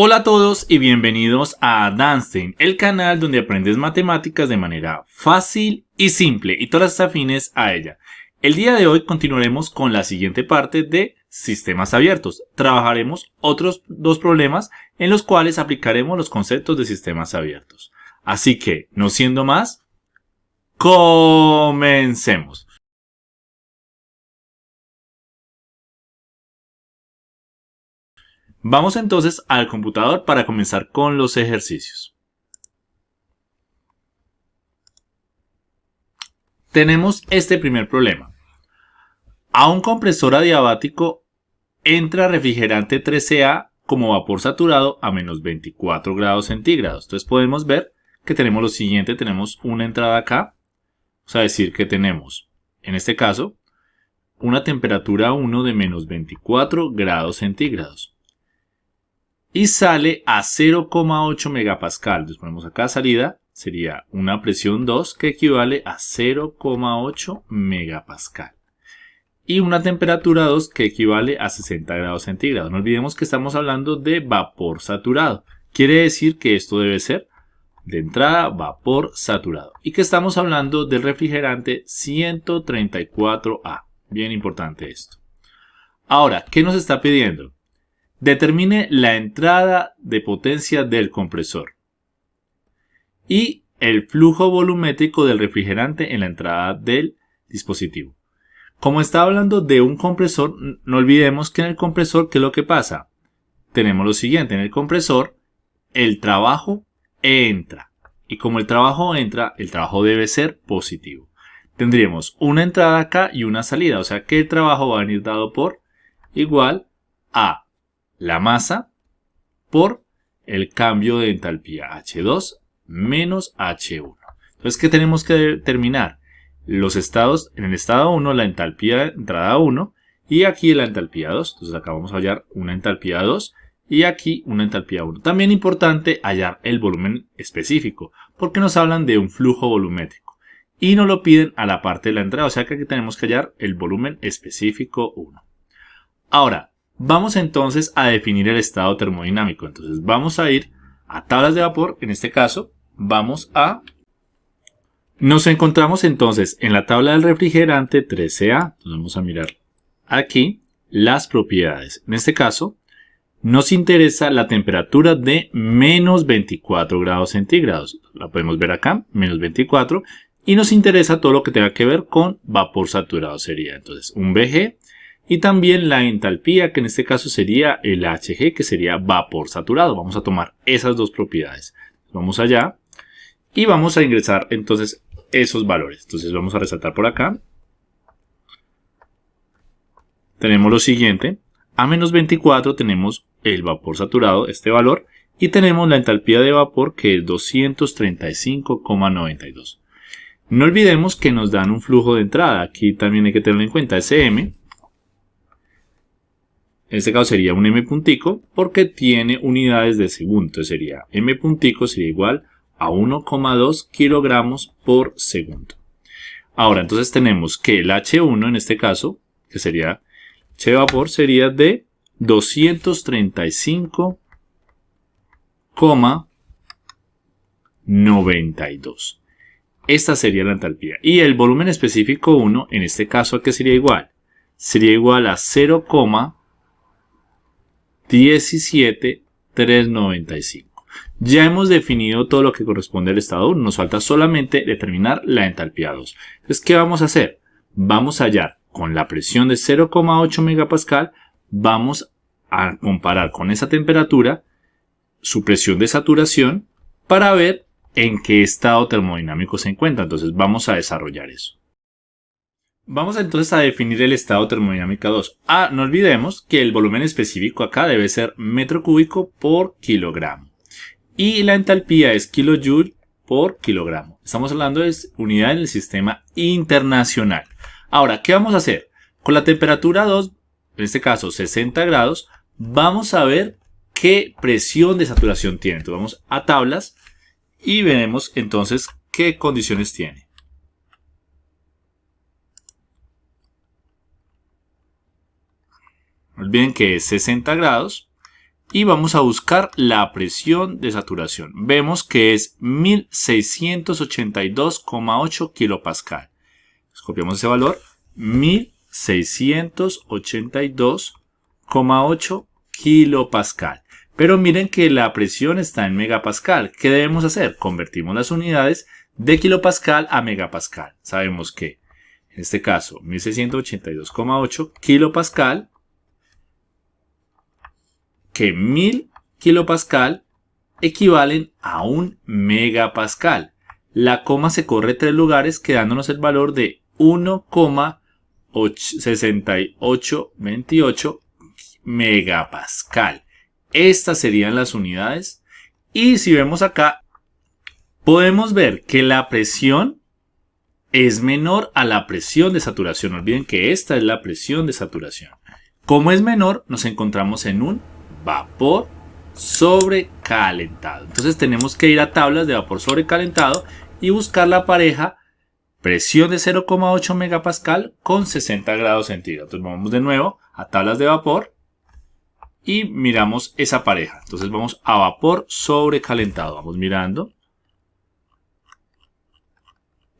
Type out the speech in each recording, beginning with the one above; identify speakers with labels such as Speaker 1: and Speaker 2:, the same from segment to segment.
Speaker 1: Hola a todos y bienvenidos a Danstein, el canal donde aprendes matemáticas de manera fácil y simple y todas afines a ella. El día de hoy continuaremos con la siguiente parte de sistemas abiertos. Trabajaremos otros dos problemas en los cuales aplicaremos los conceptos de sistemas abiertos. Así que, no siendo más, comencemos. Vamos entonces al computador para comenzar con los ejercicios. Tenemos este primer problema. A un compresor adiabático entra refrigerante 13A como vapor saturado a menos 24 grados centígrados. Entonces podemos ver que tenemos lo siguiente, tenemos una entrada acá, o sea, decir que tenemos, en este caso, una temperatura 1 de menos 24 grados centígrados y sale a 0,8 megapascal. Entonces ponemos acá salida, sería una presión 2 que equivale a 0,8 megapascal. Y una temperatura 2 que equivale a 60 grados centígrados. No olvidemos que estamos hablando de vapor saturado. Quiere decir que esto debe ser de entrada vapor saturado. Y que estamos hablando del refrigerante 134A. Bien importante esto. Ahora, ¿qué nos está pidiendo? Determine la entrada de potencia del compresor y el flujo volumétrico del refrigerante en la entrada del dispositivo. Como está hablando de un compresor, no olvidemos que en el compresor, ¿qué es lo que pasa? Tenemos lo siguiente, en el compresor, el trabajo entra. Y como el trabajo entra, el trabajo debe ser positivo. Tendríamos una entrada acá y una salida, o sea que el trabajo va a venir dado por igual a la masa por el cambio de entalpía H2 menos H1. Entonces, ¿qué tenemos que determinar? Los estados, en el estado 1, la entalpía de entrada 1 y aquí la entalpía 2. Entonces, acá vamos a hallar una entalpía 2 y aquí una entalpía 1. También importante hallar el volumen específico, porque nos hablan de un flujo volumétrico y nos lo piden a la parte de la entrada, o sea que aquí tenemos que hallar el volumen específico 1. Ahora, Vamos entonces a definir el estado termodinámico. Entonces vamos a ir a tablas de vapor. En este caso vamos a... Nos encontramos entonces en la tabla del refrigerante 13A. Entonces vamos a mirar aquí las propiedades. En este caso nos interesa la temperatura de menos 24 grados centígrados. La podemos ver acá, menos 24. Y nos interesa todo lo que tenga que ver con vapor saturado. Sería entonces un VG y también la entalpía, que en este caso sería el Hg, que sería vapor saturado. Vamos a tomar esas dos propiedades. Vamos allá y vamos a ingresar entonces esos valores. Entonces vamos a resaltar por acá. Tenemos lo siguiente. A menos 24 tenemos el vapor saturado, este valor, y tenemos la entalpía de vapor que es 235,92. No olvidemos que nos dan un flujo de entrada. Aquí también hay que tenerlo en cuenta. SM en este caso sería un m puntico porque tiene unidades de segundo. Sería m puntico sería igual a 1,2 kilogramos por segundo. Ahora, entonces tenemos que el H1 en este caso, que sería H vapor, sería de 235,92. Esta sería la entalpía. Y el volumen específico 1, en este caso, ¿a qué sería igual? Sería igual a 0, 17,395. Ya hemos definido todo lo que corresponde al estado 1. Nos falta solamente determinar la entalpía 2. Entonces, ¿qué vamos a hacer? Vamos a hallar con la presión de 0,8 megapascal, vamos a comparar con esa temperatura su presión de saturación para ver en qué estado termodinámico se encuentra. Entonces, vamos a desarrollar eso. Vamos entonces a definir el estado termodinámica 2. Ah, no olvidemos que el volumen específico acá debe ser metro cúbico por kilogramo. Y la entalpía es kilojoule por kilogramo. Estamos hablando de unidad en el sistema internacional. Ahora, ¿qué vamos a hacer? Con la temperatura 2, en este caso 60 grados, vamos a ver qué presión de saturación tiene. Entonces vamos a tablas y veremos entonces qué condiciones tiene. Olviden que es 60 grados y vamos a buscar la presión de saturación. Vemos que es 1682,8 kilopascal. Copiamos ese valor, 1682,8 kilopascal. Pero miren que la presión está en megapascal. ¿Qué debemos hacer? Convertimos las unidades de kilopascal a megapascal. Sabemos que, en este caso, 1682,8 kilopascal que 1000 kilopascal equivalen a un megapascal. La coma se corre tres lugares quedándonos el valor de 1,6828 megapascal. Estas serían las unidades. Y si vemos acá, podemos ver que la presión es menor a la presión de saturación. No olviden que esta es la presión de saturación. Como es menor, nos encontramos en un vapor sobrecalentado. Entonces tenemos que ir a tablas de vapor sobrecalentado y buscar la pareja presión de 0,8 megapascal con 60 grados centígrados. Entonces vamos de nuevo a tablas de vapor y miramos esa pareja. Entonces vamos a vapor sobrecalentado. Vamos mirando.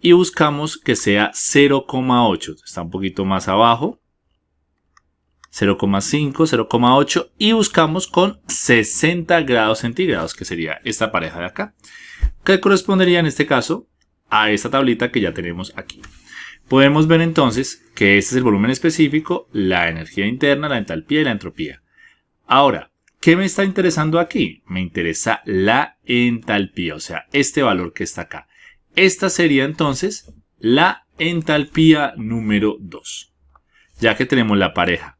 Speaker 1: Y buscamos que sea 0,8. Está un poquito más abajo. 0,5, 0,8 y buscamos con 60 grados centígrados, que sería esta pareja de acá, que correspondería en este caso a esta tablita que ya tenemos aquí. Podemos ver entonces que este es el volumen específico, la energía interna, la entalpía y la entropía. Ahora, ¿qué me está interesando aquí? Me interesa la entalpía, o sea, este valor que está acá. Esta sería entonces la entalpía número 2. Ya que tenemos la pareja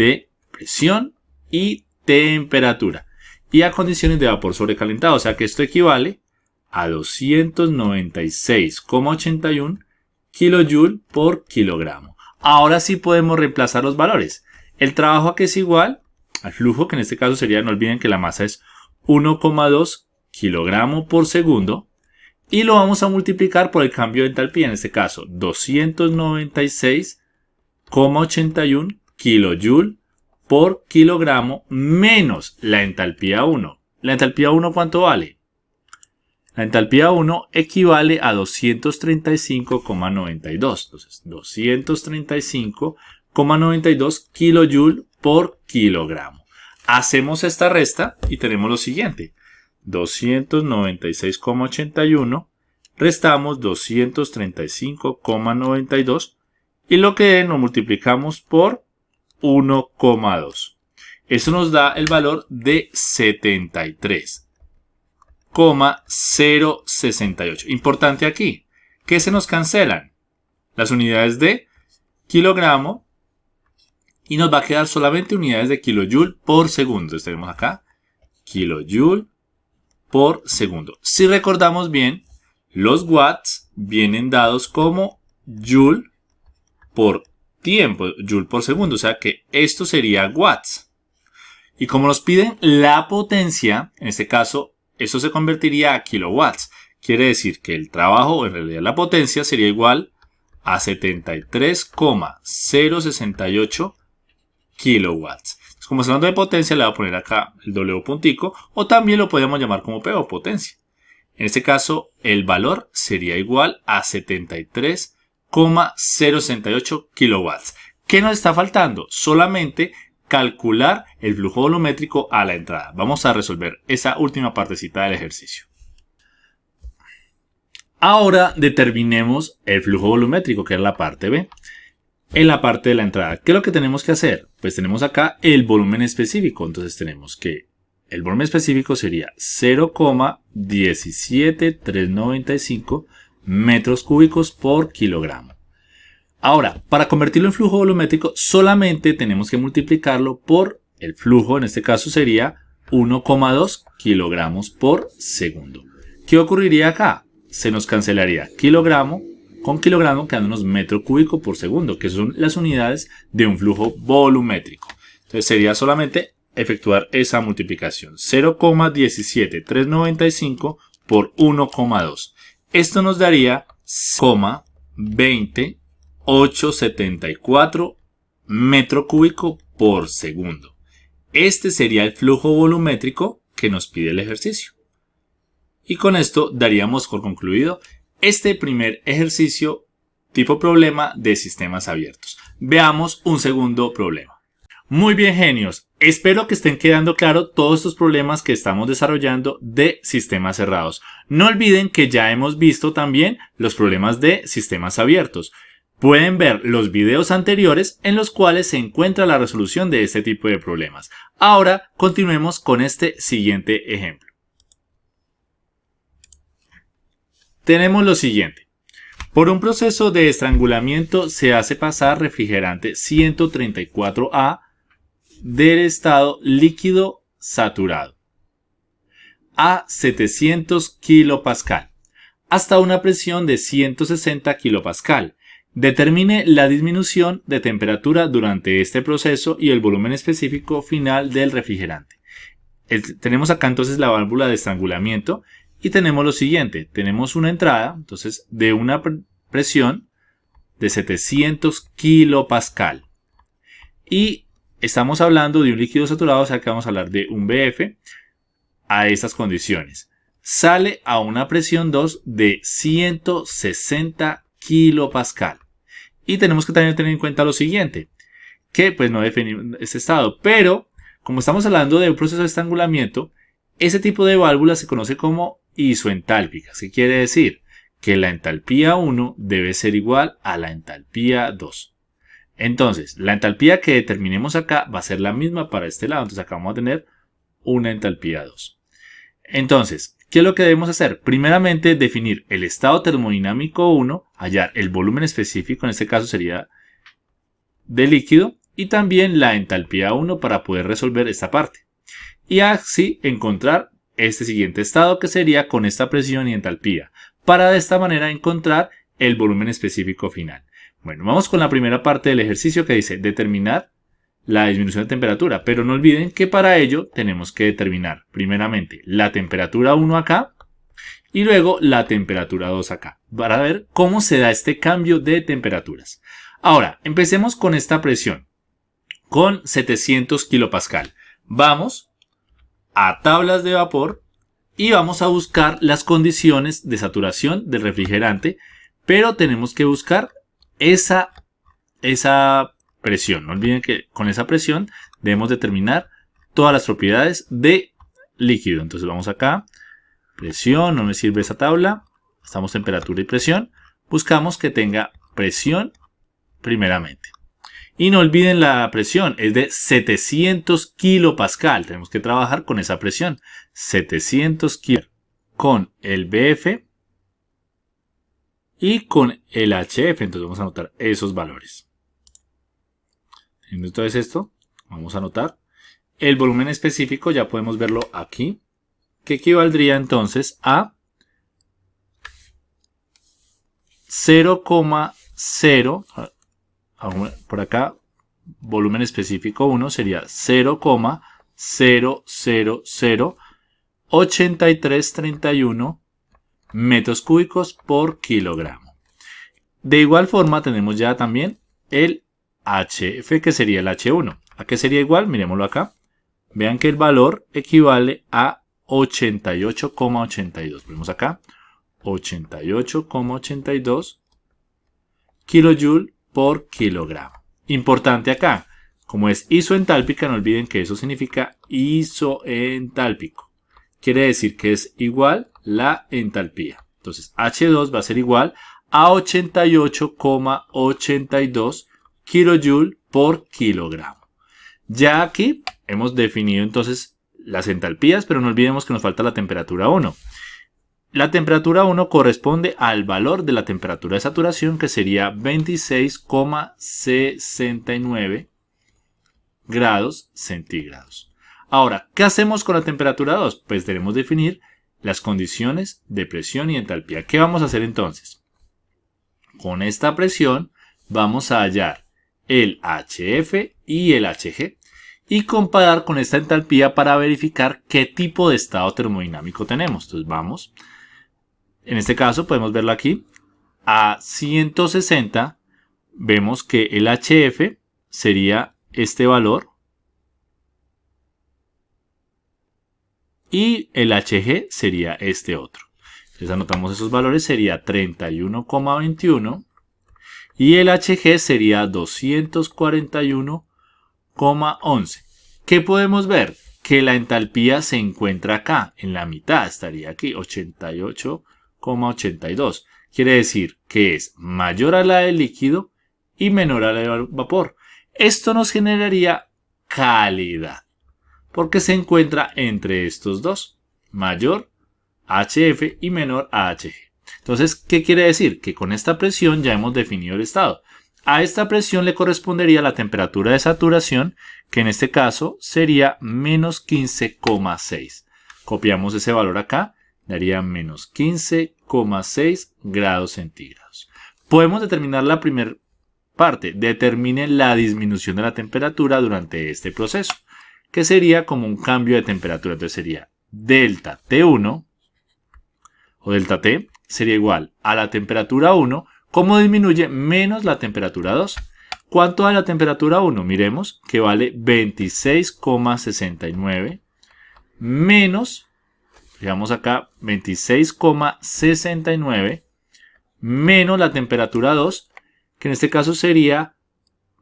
Speaker 1: de presión y temperatura y a condiciones de vapor sobrecalentado. O sea que esto equivale a 296,81 kJ por kilogramo. Ahora sí podemos reemplazar los valores. El trabajo que es igual al flujo, que en este caso sería, no olviden que la masa es 1,2 kilogramo por segundo. Y lo vamos a multiplicar por el cambio de entalpía, en este caso 296,81 kilojoule por kilogramo menos la entalpía 1. ¿La entalpía 1 cuánto vale? La entalpía 1 equivale a 235,92. Entonces, 235,92 kilojoule por kilogramo. Hacemos esta resta y tenemos lo siguiente. 296,81 restamos 235,92 y lo que nos multiplicamos por 1,2. Eso nos da el valor de 73,068. Importante aquí, que se nos cancelan las unidades de kilogramo y nos va a quedar solamente unidades de kilojoule por segundo. Entonces tenemos acá kilojoule por segundo. Si recordamos bien, los watts vienen dados como joule por tiempo, joule por segundo, o sea que esto sería watts. Y como nos piden la potencia, en este caso, eso se convertiría a kilowatts. Quiere decir que el trabajo, en realidad la potencia, sería igual a 73,068 kilowatts. como estamos hablando de potencia, le voy a poner acá el W puntico, o también lo podemos llamar como P o potencia. En este caso, el valor sería igual a 73 0,068 kilowatts. ¿Qué nos está faltando? Solamente calcular el flujo volumétrico a la entrada. Vamos a resolver esa última partecita del ejercicio. Ahora determinemos el flujo volumétrico, que es la parte B. En la parte de la entrada, ¿qué es lo que tenemos que hacer? Pues tenemos acá el volumen específico. Entonces tenemos que el volumen específico sería 0,17395 metros cúbicos por kilogramo. Ahora, para convertirlo en flujo volumétrico solamente tenemos que multiplicarlo por el flujo, en este caso sería 1,2 kilogramos por segundo. ¿Qué ocurriría acá? Se nos cancelaría kilogramo con kilogramo quedándonos metro cúbico por segundo, que son las unidades de un flujo volumétrico. Entonces sería solamente efectuar esa multiplicación. 0,17395 por 1,2. Esto nos daría 20874 metro cúbico por segundo. Este sería el flujo volumétrico que nos pide el ejercicio. Y con esto daríamos por concluido este primer ejercicio tipo problema de sistemas abiertos. Veamos un segundo problema. Muy bien genios, espero que estén quedando claro todos estos problemas que estamos desarrollando de sistemas cerrados. No olviden que ya hemos visto también los problemas de sistemas abiertos. Pueden ver los videos anteriores en los cuales se encuentra la resolución de este tipo de problemas. Ahora continuemos con este siguiente ejemplo. Tenemos lo siguiente. Por un proceso de estrangulamiento se hace pasar refrigerante 134A del estado líquido saturado a 700 kPa hasta una presión de 160 kPa. Determine la disminución de temperatura durante este proceso y el volumen específico final del refrigerante. tenemos acá entonces la válvula de estrangulamiento y tenemos lo siguiente, tenemos una entrada, entonces, de una presión de 700 kilopascal. Y estamos hablando de un líquido saturado, o sea que vamos a hablar de un BF a estas condiciones. Sale a una presión 2 de 160 kilopascal. Y tenemos que también tener en cuenta lo siguiente, que pues no definimos este estado, pero como estamos hablando de un proceso de estrangulamiento, ese tipo de válvula se conoce como isoentálpicas. ¿Qué quiere decir? Que la entalpía 1 debe ser igual a la entalpía 2. Entonces, la entalpía que determinemos acá va a ser la misma para este lado. Entonces acá vamos a tener una entalpía 2. Entonces, ¿qué es lo que debemos hacer? Primeramente, definir el estado termodinámico 1, hallar el volumen específico, en este caso sería de líquido, y también la entalpía 1 para poder resolver esta parte. Y así encontrar este siguiente estado que sería con esta presión y entalpía, para de esta manera encontrar el volumen específico final. Bueno, vamos con la primera parte del ejercicio que dice determinar la disminución de temperatura, pero no olviden que para ello tenemos que determinar primeramente la temperatura 1 acá y luego la temperatura 2 acá, para ver cómo se da este cambio de temperaturas. Ahora, empecemos con esta presión, con 700 kilopascal. Vamos a tablas de vapor y vamos a buscar las condiciones de saturación del refrigerante, pero tenemos que buscar esa, esa presión. No olviden que con esa presión debemos determinar todas las propiedades de líquido. Entonces vamos acá, presión, no me sirve esa tabla, estamos temperatura y presión, buscamos que tenga presión primeramente. Y no olviden la presión, es de 700 kilopascal. Tenemos que trabajar con esa presión. 700 kilo con el BF y con el HF. Entonces vamos a anotar esos valores. Entonces esto, vamos a anotar. El volumen específico ya podemos verlo aquí, que equivaldría entonces a 0,0 por acá, volumen específico 1 sería 0,0008331 metros cúbicos por kilogramo. De igual forma tenemos ya también el HF que sería el H1. ¿A qué sería igual? Miremoslo acá. Vean que el valor equivale a 88,82. Vemos acá. 88,82 kilojoule por kilogramo. Importante acá, como es isoentálpica, no olviden que eso significa isoentálpico. Quiere decir que es igual la entalpía. Entonces H2 va a ser igual a 88,82 kJ por kilogramo. Ya aquí hemos definido entonces las entalpías, pero no olvidemos que nos falta la temperatura 1. La temperatura 1 corresponde al valor de la temperatura de saturación que sería 26,69 grados centígrados. Ahora, ¿qué hacemos con la temperatura 2? Pues debemos definir las condiciones de presión y entalpía. ¿Qué vamos a hacer entonces? Con esta presión vamos a hallar el HF y el HG y comparar con esta entalpía para verificar qué tipo de estado termodinámico tenemos. Entonces vamos en este caso podemos verlo aquí. A 160 vemos que el HF sería este valor y el HG sería este otro. Entonces anotamos esos valores, sería 31,21 y el HG sería 241,11. ¿Qué podemos ver? Que la entalpía se encuentra acá, en la mitad, estaría aquí, 88,82. Quiere decir que es mayor a la del líquido y menor a la del vapor. Esto nos generaría calidad, porque se encuentra entre estos dos, mayor HF y menor HG. Entonces, ¿qué quiere decir? Que con esta presión ya hemos definido el estado. A esta presión le correspondería la temperatura de saturación, que en este caso sería menos 15,6. Copiamos ese valor acá, daría menos 15,6 grados centígrados. Podemos determinar la primera parte, determine la disminución de la temperatura durante este proceso, que sería como un cambio de temperatura. Entonces sería delta T1 o delta T sería igual a la temperatura 1 ¿Cómo disminuye? Menos la temperatura 2. ¿Cuánto da la temperatura 1? Miremos que vale 26,69 menos, digamos acá, 26,69 menos la temperatura 2, que en este caso sería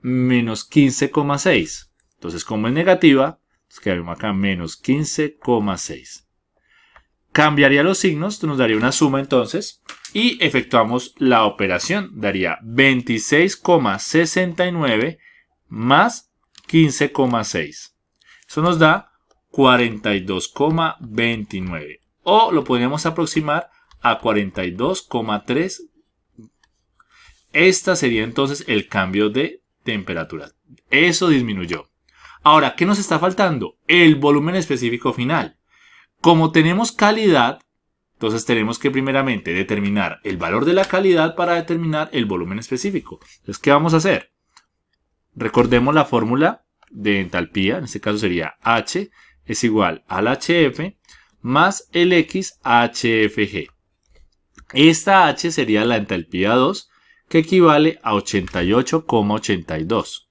Speaker 1: menos 15,6. Entonces, como es negativa, escribimos acá menos 15,6. Cambiaría los signos, nos daría una suma entonces, y efectuamos la operación. Daría 26,69 más 15,6. Eso nos da 42,29. O lo podríamos aproximar a 42,3. Esta sería entonces el cambio de temperatura. Eso disminuyó. Ahora, ¿qué nos está faltando? El volumen específico final. Como tenemos calidad, entonces tenemos que primeramente determinar el valor de la calidad para determinar el volumen específico. Entonces, ¿qué vamos a hacer? Recordemos la fórmula de entalpía, en este caso sería H es igual al HF más el X HFG. Esta H sería la entalpía 2, que equivale a 88,82.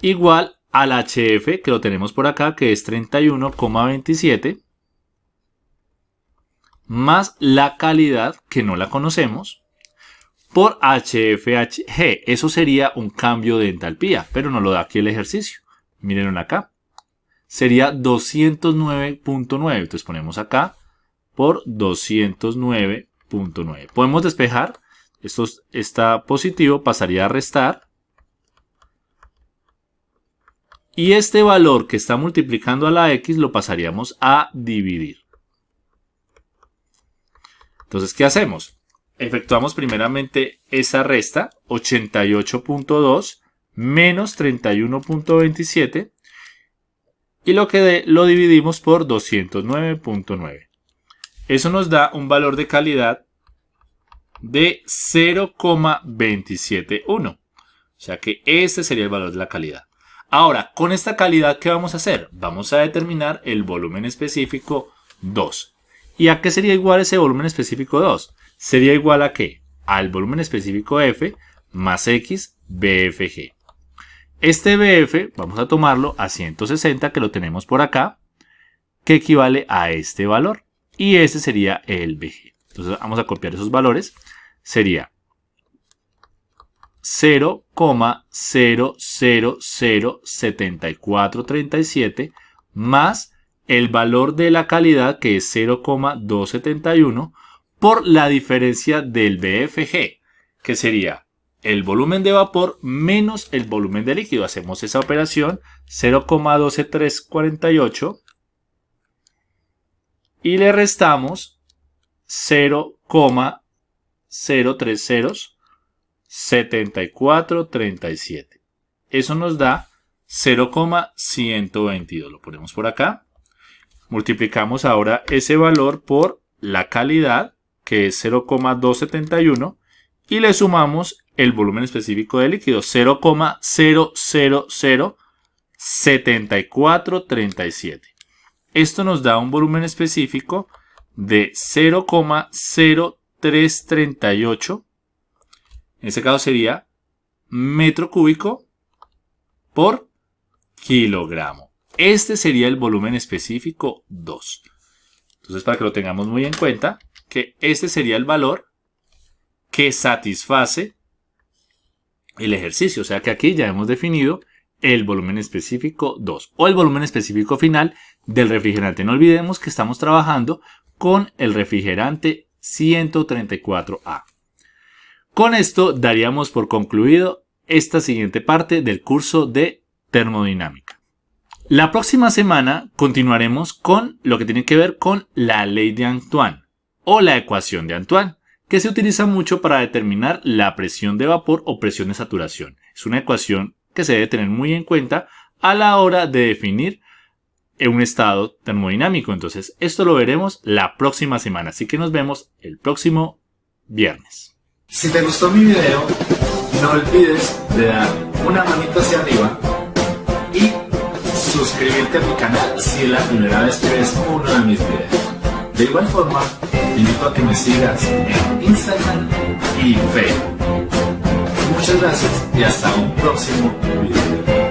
Speaker 1: Igual al HF, que lo tenemos por acá, que es 31,27 más la calidad, que no la conocemos, por HFHG. Eso sería un cambio de entalpía, pero no lo da aquí el ejercicio. Miren acá. Sería 209.9. Entonces ponemos acá por 209.9. Podemos despejar. Esto está positivo, pasaría a restar. Y este valor que está multiplicando a la x lo pasaríamos a dividir. Entonces, ¿qué hacemos? Efectuamos primeramente esa resta, 88.2 menos 31.27 y lo que lo dividimos por 209.9. Eso nos da un valor de calidad de 0,271. O sea que este sería el valor de la calidad. Ahora, con esta calidad, ¿qué vamos a hacer? Vamos a determinar el volumen específico 2. ¿Y a qué sería igual ese volumen específico 2? Sería igual a qué? Al volumen específico F más X BFG. Este BF vamos a tomarlo a 160 que lo tenemos por acá, que equivale a este valor. Y ese sería el BG. Entonces vamos a copiar esos valores. Sería 0,0007437 más el valor de la calidad que es 0,271 por la diferencia del BFG, que sería el volumen de vapor menos el volumen de líquido. Hacemos esa operación 0,12348 y le restamos 0,0307437. Eso nos da 0,122. Lo ponemos por acá. Multiplicamos ahora ese valor por la calidad, que es 0,271, y le sumamos el volumen específico de líquido, 0,0007437. Esto nos da un volumen específico de 0,0338. En este caso sería metro cúbico por kilogramo. Este sería el volumen específico 2. Entonces, para que lo tengamos muy en cuenta, que este sería el valor que satisface el ejercicio. O sea que aquí ya hemos definido el volumen específico 2 o el volumen específico final del refrigerante. No olvidemos que estamos trabajando con el refrigerante 134A. Con esto daríamos por concluido esta siguiente parte del curso de termodinámica. La próxima semana continuaremos con lo que tiene que ver con la ley de Antoine o la ecuación de Antoine, que se utiliza mucho para determinar la presión de vapor o presión de saturación. Es una ecuación que se debe tener muy en cuenta a la hora de definir un estado termodinámico. Entonces, esto lo veremos la próxima semana, así que nos vemos el próximo viernes.
Speaker 2: Si te gustó mi video, no olvides de dar una manita hacia arriba y suscribirte a mi canal si es la primera vez que ves uno de mis videos. De igual forma, te invito a que me sigas en Instagram y Facebook. Muchas gracias y hasta un próximo video.